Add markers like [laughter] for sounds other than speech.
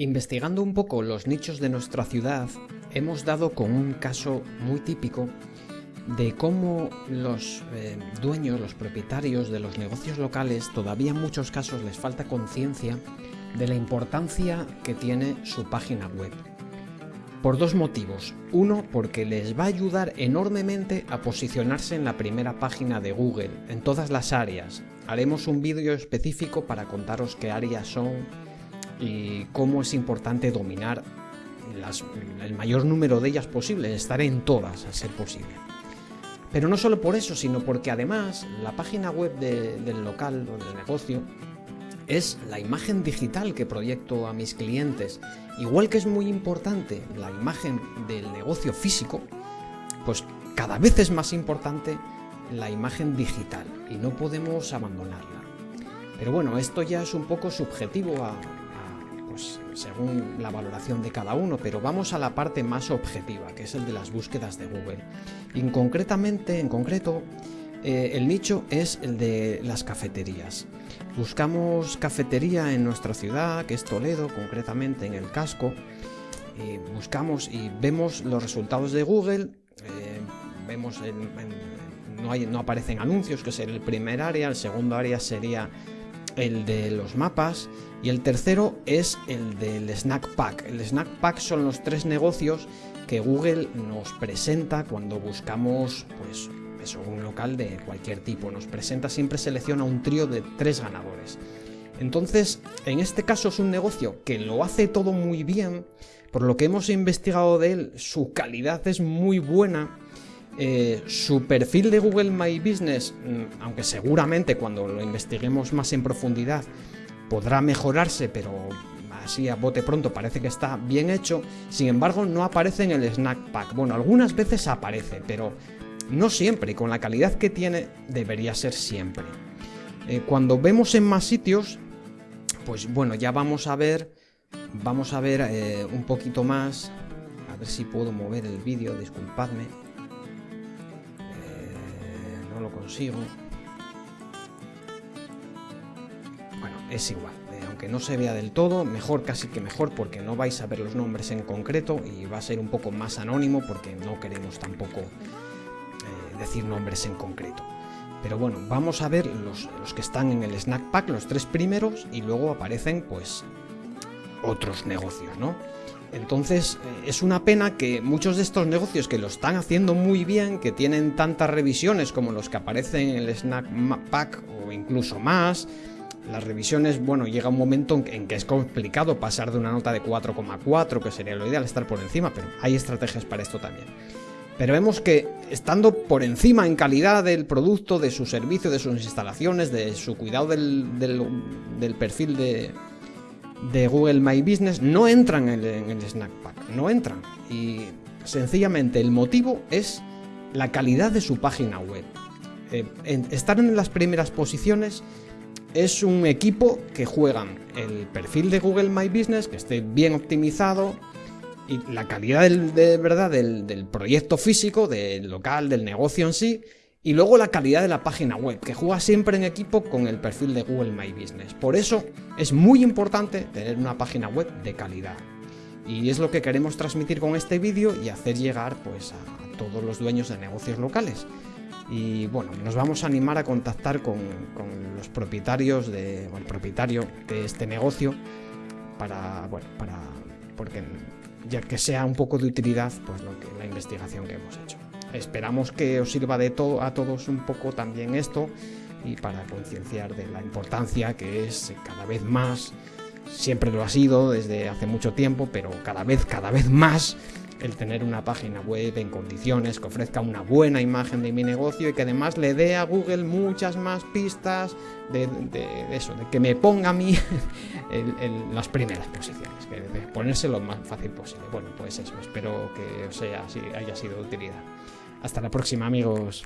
Investigando un poco los nichos de nuestra ciudad, hemos dado con un caso muy típico de cómo los eh, dueños, los propietarios de los negocios locales, todavía en muchos casos les falta conciencia de la importancia que tiene su página web. Por dos motivos. Uno, porque les va a ayudar enormemente a posicionarse en la primera página de Google, en todas las áreas. Haremos un vídeo específico para contaros qué áreas son, y cómo es importante dominar el mayor número de ellas posible, estar en todas a ser posible. Pero no solo por eso, sino porque además la página web del local o del negocio es la imagen digital que proyecto a mis clientes. Igual que es muy importante la imagen del negocio físico, pues cada vez es más importante la imagen digital y no podemos abandonarla. Pero bueno, esto ya es un poco subjetivo a, pues, según la valoración de cada uno, pero vamos a la parte más objetiva, que es el de las búsquedas de Google. Y en concretamente, en concreto, eh, el nicho es el de las cafeterías. Buscamos cafetería en nuestra ciudad, que es Toledo, concretamente en el casco. Y buscamos y vemos los resultados de Google, eh, vemos no, hay, no aparecen anuncios, que es el primer área, el segundo área sería el de los mapas y el tercero es el del Snack Pack. El Snack Pack son los tres negocios que Google nos presenta cuando buscamos pues, un local de cualquier tipo. Nos presenta, siempre selecciona un trío de tres ganadores. Entonces, en este caso es un negocio que lo hace todo muy bien, por lo que hemos investigado de él, su calidad es muy buena, eh, su perfil de Google My Business, mm, aunque seguramente cuando lo investiguemos más en profundidad podrá mejorarse, pero así a bote pronto parece que está bien hecho, sin embargo no aparece en el Snack Pack. Bueno, algunas veces aparece, pero no siempre, y con la calidad que tiene debería ser siempre. Eh, cuando vemos en más sitios, pues bueno, ya vamos a ver, vamos a ver eh, un poquito más, a ver si puedo mover el vídeo, disculpadme, consigo. es igual. Eh, aunque no se vea del todo, mejor casi que mejor porque no vais a ver los nombres en concreto y va a ser un poco más anónimo porque no queremos tampoco eh, decir nombres en concreto. Pero bueno, vamos a ver los, los, que están en el Snack Pack, los tres primeros, y luego aparecen pues otros negocios, ¿no? Entonces eh, es una pena que muchos de estos negocios que lo están haciendo muy bien, que tienen tantas revisiones como los que aparecen en el Snack Pack o incluso más, las revisiones, bueno, llega un momento en que es complicado pasar de una nota de 4,4, que sería lo ideal, estar por encima, pero hay estrategias para esto también. Pero vemos que estando por encima en calidad del producto, de su servicio, de sus instalaciones, de su cuidado del, perfil de, de, Google My Business, no entran en el, Snack Pack, no entran. Y sencillamente el motivo es la calidad de su página web. Eh, estar en las primeras posiciones es un equipo que juegan el perfil de Google My Business, que esté bien optimizado, y la calidad de verdad del, proyecto físico, del local, del negocio en sí, y luego la calidad de la página web, que juega siempre en equipo con el perfil de Google My Business. Por eso es muy importante tener una página web de calidad. Y es lo que queremos transmitir con este vídeo y hacer llegar pues, a todos los dueños de negocios locales. Y bueno, nos vamos a animar a contactar con, los propietarios de, el propietario de este negocio para, bueno, para, porque ya que sea un poco de utilidad, pues lo que, la investigación que hemos hecho. Esperamos que os sirva de todo a todos un poco también esto y para concienciar de la importancia que es cada vez más, siempre lo ha sido desde hace mucho tiempo, pero cada vez, cada vez más el tener una página web en condiciones que ofrezca una buena imagen de mi negocio y que además le dé a Google muchas más pistas de, eso, de que me ponga a mí [laughs] las primeras posiciones, que ponerse lo más fácil posible. Bueno, pues eso, espero que os haya sido de utilidad. Hasta la próxima amigos.